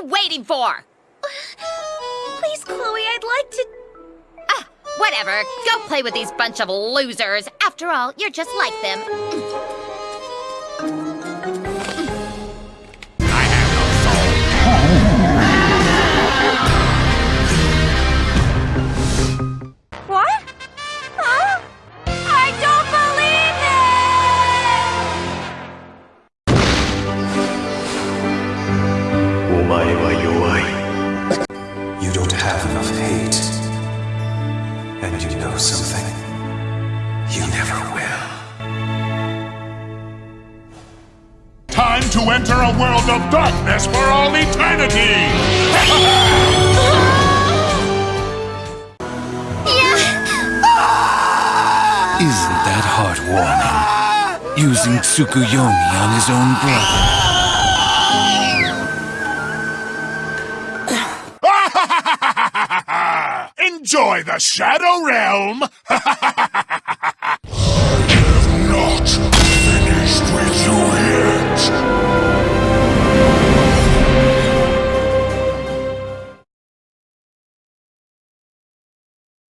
you waiting for? Please, Chloe, I'd like to... Ah, whatever. Go play with these bunch of losers. After all, you're just like them. You don't have enough hate And you know something You never will Time to enter a world of darkness for all eternity! Isn't that heartwarming? Using Tsukuyomi on his own brother. Enjoy the Shadow Realm!